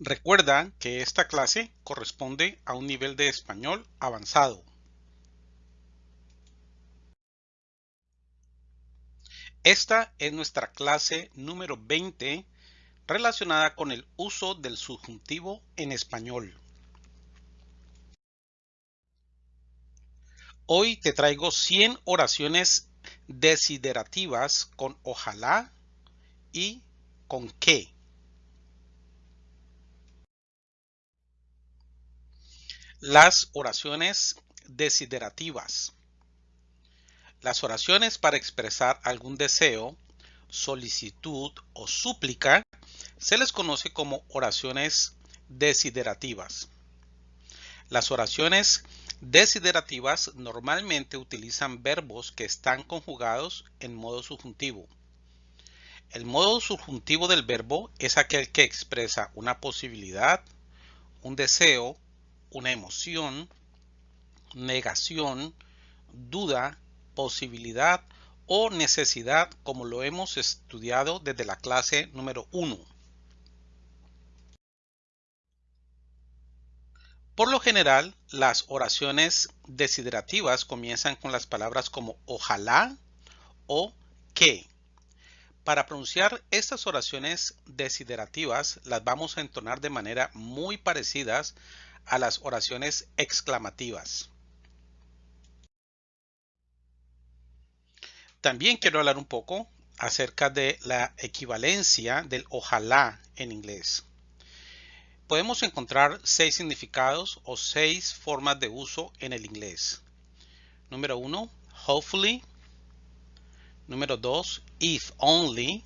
Recuerda que esta clase corresponde a un nivel de español avanzado. Esta es nuestra clase número 20 relacionada con el uso del subjuntivo en español. Hoy te traigo 100 oraciones desiderativas con ojalá y con qué. Las oraciones desiderativas. Las oraciones para expresar algún deseo, solicitud o súplica se les conoce como oraciones desiderativas. Las oraciones desiderativas normalmente utilizan verbos que están conjugados en modo subjuntivo. El modo subjuntivo del verbo es aquel que expresa una posibilidad, un deseo, una emoción, negación, duda, posibilidad o necesidad como lo hemos estudiado desde la clase número 1. Por lo general, las oraciones desiderativas comienzan con las palabras como ojalá o que. Para pronunciar estas oraciones desiderativas las vamos a entonar de manera muy parecidas a las oraciones exclamativas. También quiero hablar un poco acerca de la equivalencia del ojalá en inglés. Podemos encontrar seis significados o seis formas de uso en el inglés. Número uno, hopefully. Número dos, if only.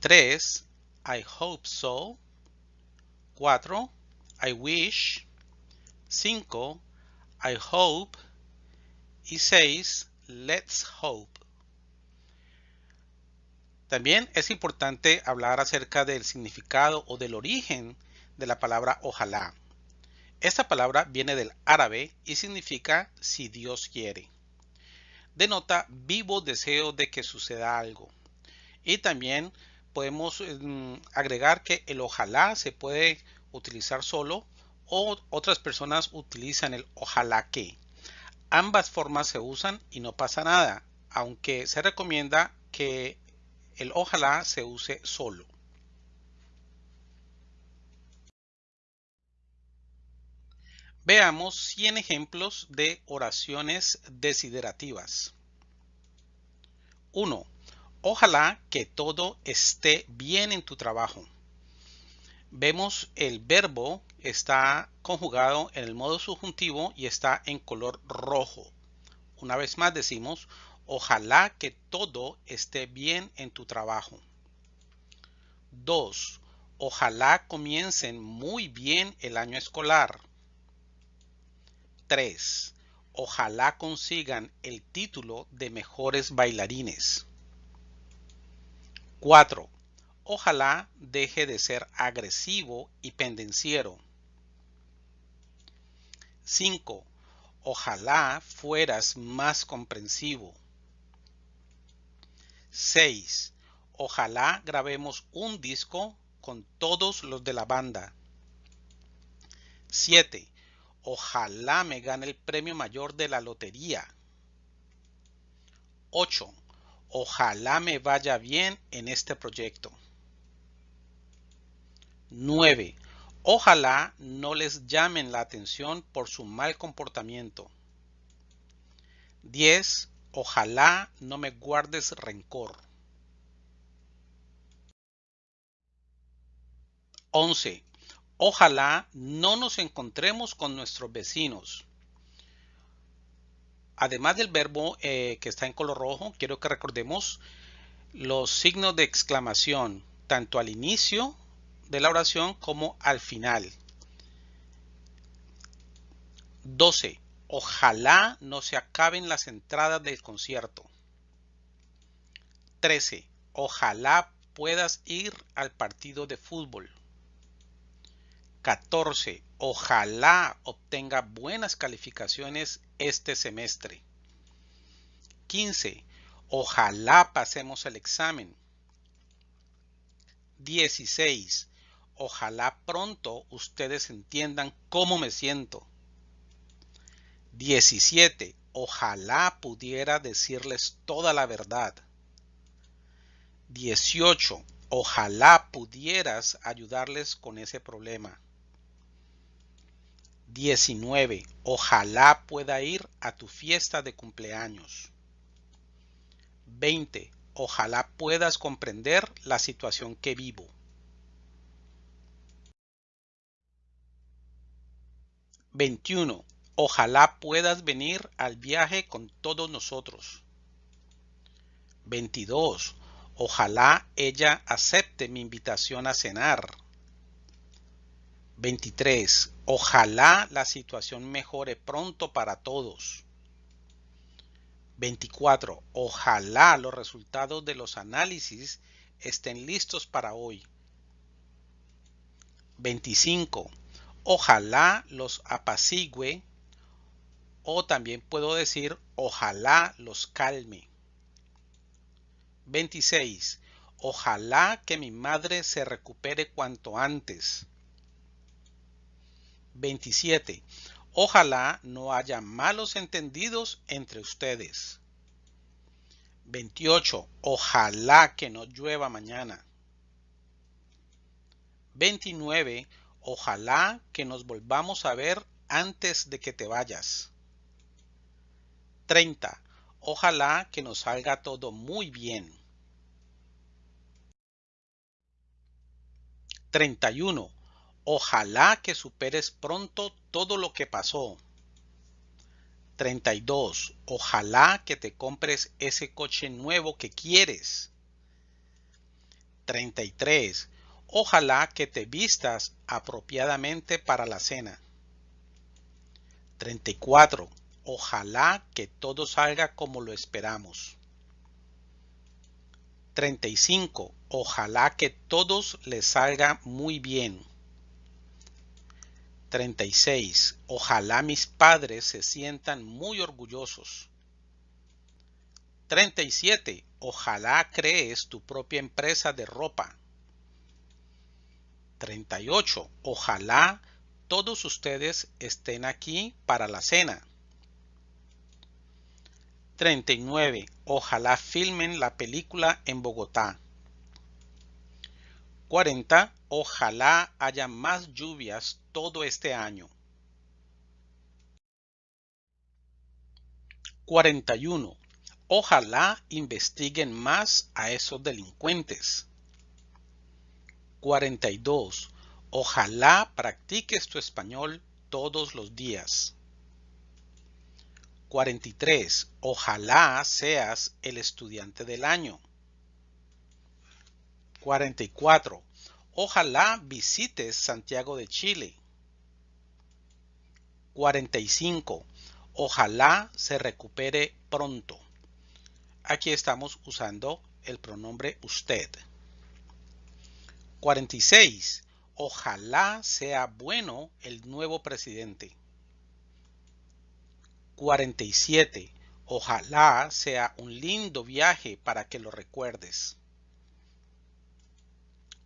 Tres, I hope so. Cuatro, I wish. 5. I hope. Y 6. Let's hope. También es importante hablar acerca del significado o del origen de la palabra ojalá. Esta palabra viene del árabe y significa si Dios quiere. Denota vivo deseo de que suceda algo. Y también podemos mm, agregar que el ojalá se puede utilizar solo o otras personas utilizan el ojalá que. Ambas formas se usan y no pasa nada, aunque se recomienda que el ojalá se use solo. Veamos 100 ejemplos de oraciones desiderativas. 1. Ojalá que todo esté bien en tu trabajo vemos el verbo está conjugado en el modo subjuntivo y está en color rojo. Una vez más decimos, ojalá que todo esté bien en tu trabajo. 2. Ojalá comiencen muy bien el año escolar. 3. Ojalá consigan el título de mejores bailarines. 4. Ojalá deje de ser agresivo y pendenciero. 5. Ojalá fueras más comprensivo. 6. Ojalá grabemos un disco con todos los de la banda. 7. Ojalá me gane el premio mayor de la lotería. 8. Ojalá me vaya bien en este proyecto. 9. Ojalá no les llamen la atención por su mal comportamiento. 10. Ojalá no me guardes rencor. 11. Ojalá no nos encontremos con nuestros vecinos. Además del verbo eh, que está en color rojo, quiero que recordemos los signos de exclamación, tanto al inicio de la oración como al final. 12. Ojalá no se acaben las entradas del concierto. 13. Ojalá puedas ir al partido de fútbol. 14. Ojalá obtenga buenas calificaciones este semestre. 15. Ojalá pasemos el examen. 16. Ojalá pronto ustedes entiendan cómo me siento. 17. Ojalá pudiera decirles toda la verdad. 18. Ojalá pudieras ayudarles con ese problema. 19. Ojalá pueda ir a tu fiesta de cumpleaños. 20. Ojalá puedas comprender la situación que vivo. 21. Ojalá puedas venir al viaje con todos nosotros. 22. Ojalá ella acepte mi invitación a cenar. 23. Ojalá la situación mejore pronto para todos. 24. Ojalá los resultados de los análisis estén listos para hoy. 25. Ojalá los apacigüe o también puedo decir ojalá los calme. 26. Ojalá que mi madre se recupere cuanto antes. 27. Ojalá no haya malos entendidos entre ustedes. 28. Ojalá que no llueva mañana. 29. Ojalá que nos volvamos a ver antes de que te vayas. 30. Ojalá que nos salga todo muy bien. 31. Ojalá que superes pronto todo lo que pasó. 32. Ojalá que te compres ese coche nuevo que quieres. 33. Ojalá que te vistas apropiadamente para la cena. 34. Ojalá que todo salga como lo esperamos. 35. Ojalá que todos les salga muy bien. 36. Ojalá mis padres se sientan muy orgullosos. 37. Ojalá crees tu propia empresa de ropa. 38. Ojalá todos ustedes estén aquí para la cena. 39. Ojalá filmen la película en Bogotá. 40. Ojalá haya más lluvias todo este año. 41. Ojalá investiguen más a esos delincuentes. 42. Ojalá practiques tu español todos los días. 43. Ojalá seas el estudiante del año. 44. Ojalá visites Santiago de Chile. 45. Ojalá se recupere pronto. Aquí estamos usando el pronombre usted. 46. Ojalá sea bueno el nuevo presidente. 47. Ojalá sea un lindo viaje para que lo recuerdes.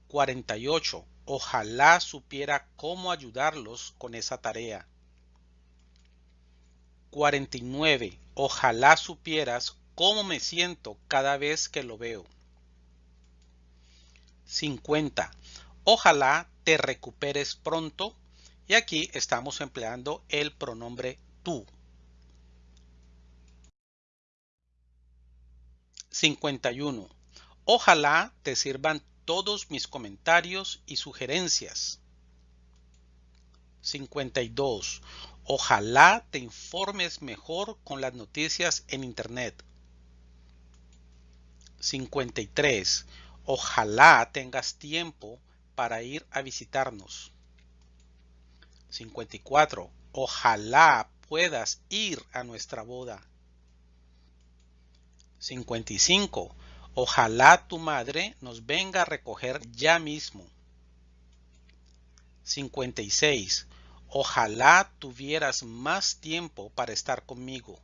48. Ojalá supiera cómo ayudarlos con esa tarea. 49. Ojalá supieras cómo me siento cada vez que lo veo. 50. Ojalá te recuperes pronto. Y aquí estamos empleando el pronombre tú. 51. Ojalá te sirvan todos mis comentarios y sugerencias. 52. Ojalá te informes mejor con las noticias en Internet. 53. Ojalá tengas tiempo para ir a visitarnos. 54. Ojalá puedas ir a nuestra boda. 55. Ojalá tu madre nos venga a recoger ya mismo. 56. Ojalá tuvieras más tiempo para estar conmigo.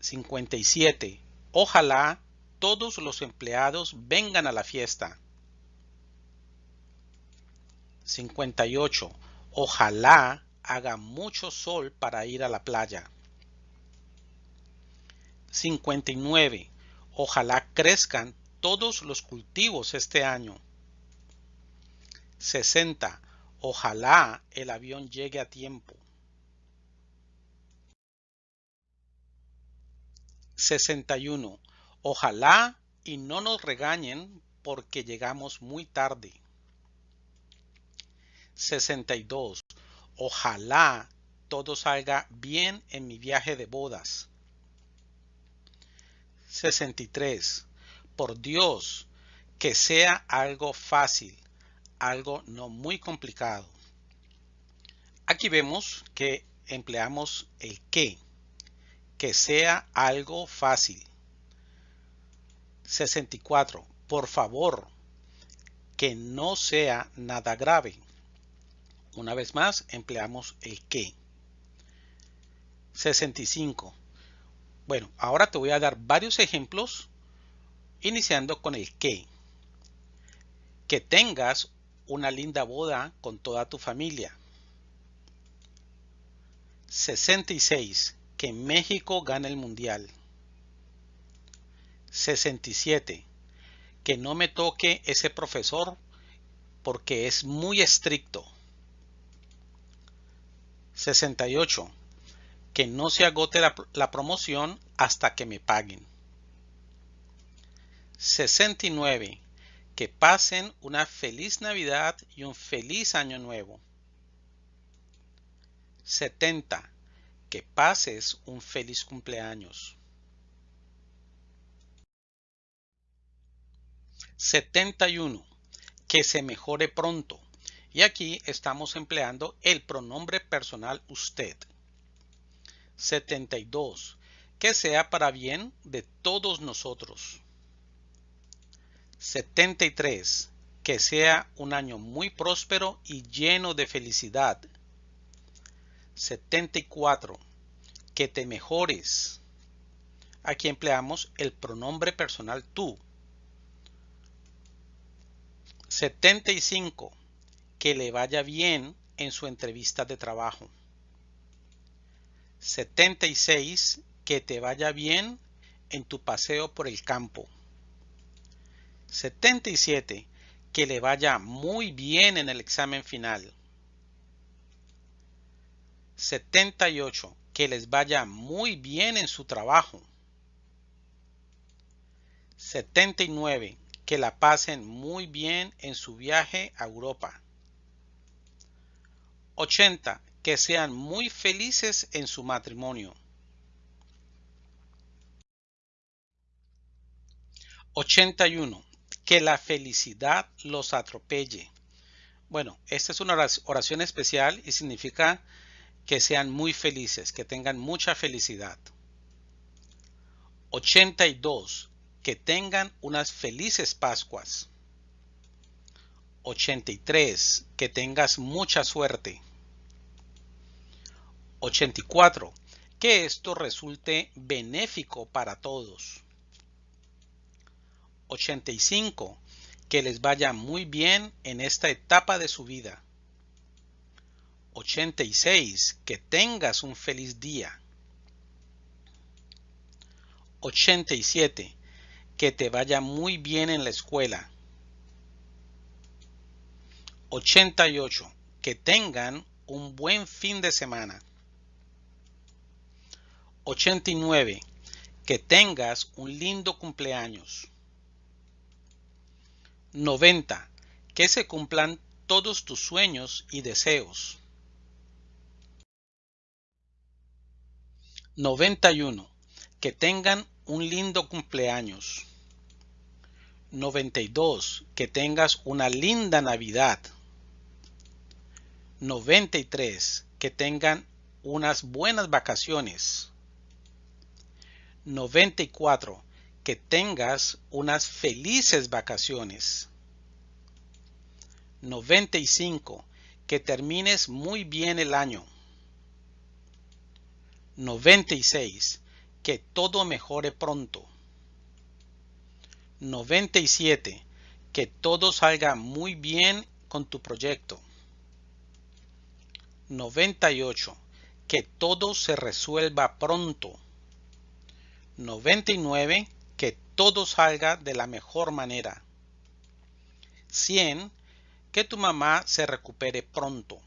57. Ojalá todos los empleados vengan a la fiesta. 58. Ojalá haga mucho sol para ir a la playa. 59. Ojalá crezcan todos los cultivos este año. 60. Ojalá el avión llegue a tiempo. 61. Ojalá y no nos regañen porque llegamos muy tarde. 62. Ojalá todo salga bien en mi viaje de bodas. 63. Por Dios, que sea algo fácil, algo no muy complicado. Aquí vemos que empleamos el que, que sea algo fácil. 64. Por favor, que no sea nada grave. Una vez más, empleamos el que. 65. Bueno, ahora te voy a dar varios ejemplos, iniciando con el que. Que tengas una linda boda con toda tu familia. 66. Que México gane el mundial. 67. Que no me toque ese profesor porque es muy estricto. 68. Que no se agote la, promoción hasta que me paguen. 69. Que pasen una feliz Navidad y un feliz Año Nuevo. 70. Que pases un feliz cumpleaños. 71. Que se mejore pronto. Y aquí estamos empleando el pronombre personal usted. 72. Que sea para bien de todos nosotros. 73. Que sea un año muy próspero y lleno de felicidad. 74. Que te mejores. Aquí empleamos el pronombre personal tú. 75 que le vaya bien en su entrevista de trabajo. 76. Que te vaya bien en tu paseo por el campo. 77. Que le vaya muy bien en el examen final. 78. Que les vaya muy bien en su trabajo. 79. Que la pasen muy bien en su viaje a Europa. 80. Que sean muy felices en su matrimonio. 81. Que la felicidad los atropelle. Bueno, esta es una oración especial y significa que sean muy felices, que tengan mucha felicidad. 82. Que tengan unas felices Pascuas. 83. Que tengas mucha suerte. 84. Que esto resulte benéfico para todos. 85. Que les vaya muy bien en esta etapa de su vida. 86. Que tengas un feliz día. 87. Que te vaya muy bien en la escuela. 88. Que tengan un buen fin de semana. 89. Que tengas un lindo cumpleaños. 90. Que se cumplan todos tus sueños y deseos. 91. Que tengan un lindo cumpleaños. 92. Que tengas una linda Navidad. 93. Que tengan unas buenas vacaciones. 94. Que tengas unas felices vacaciones. 95. Que termines muy bien el año. 96. Que todo mejore pronto. 97. Que todo salga muy bien con tu proyecto. 98. Que todo se resuelva pronto. 99. Que todo salga de la mejor manera. 100. Que tu mamá se recupere pronto.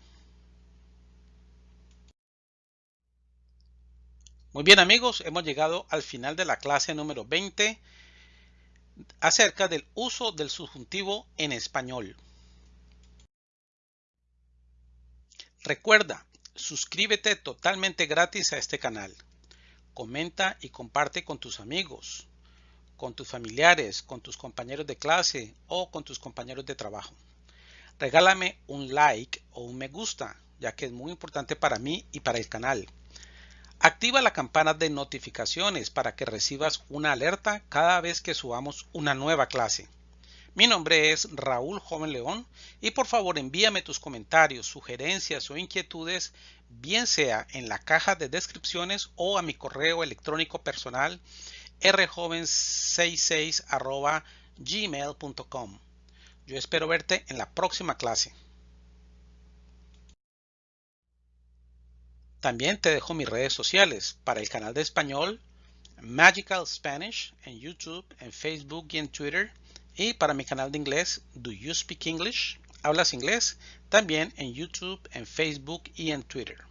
Muy bien amigos, hemos llegado al final de la clase número 20 acerca del uso del subjuntivo en español. Recuerda, suscríbete totalmente gratis a este canal. Comenta y comparte con tus amigos, con tus familiares, con tus compañeros de clase o con tus compañeros de trabajo. Regálame un like o un me gusta, ya que es muy importante para mí y para el canal. Activa la campana de notificaciones para que recibas una alerta cada vez que subamos una nueva clase. Mi nombre es Raúl Joven León y por favor envíame tus comentarios, sugerencias o inquietudes, bien sea en la caja de descripciones o a mi correo electrónico personal rjoven66 gmail.com. Yo espero verte en la próxima clase. También te dejo mis redes sociales para el canal de español Magical Spanish en YouTube, en Facebook y en Twitter. Y para mi canal de inglés Do You Speak English? ¿Hablas inglés? También en YouTube, en Facebook y en Twitter.